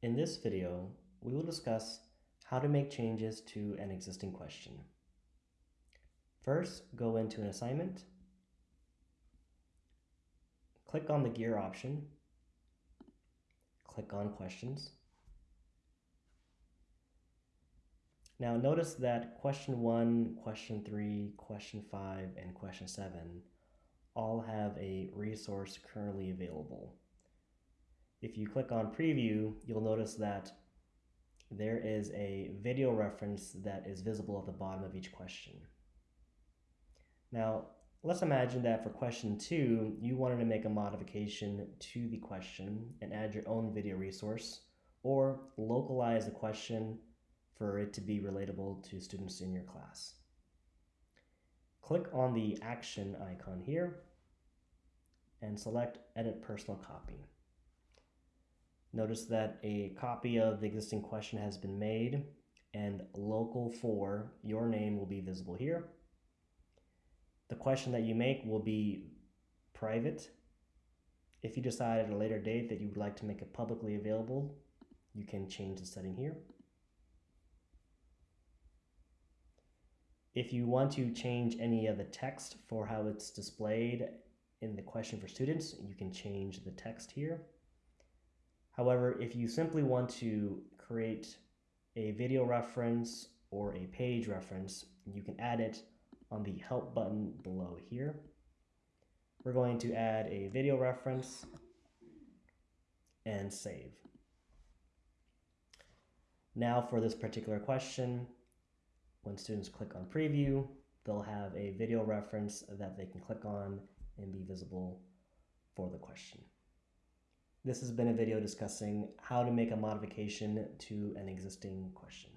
In this video, we will discuss how to make changes to an existing question. First, go into an assignment, click on the gear option, click on questions. Now notice that question 1, question 3, question 5, and question 7 all have a resource currently available. If you click on preview, you'll notice that there is a video reference that is visible at the bottom of each question. Now, let's imagine that for question two, you wanted to make a modification to the question and add your own video resource or localize the question for it to be relatable to students in your class. Click on the action icon here and select Edit Personal Copy. Notice that a copy of the existing question has been made and local for your name will be visible here. The question that you make will be private. If you decide at a later date that you would like to make it publicly available, you can change the setting here. If you want to change any of the text for how it's displayed in the question for students, you can change the text here. However, if you simply want to create a video reference or a page reference, you can add it on the help button below here. We're going to add a video reference and save. Now for this particular question, when students click on preview, they'll have a video reference that they can click on and be visible for the question. This has been a video discussing how to make a modification to an existing question.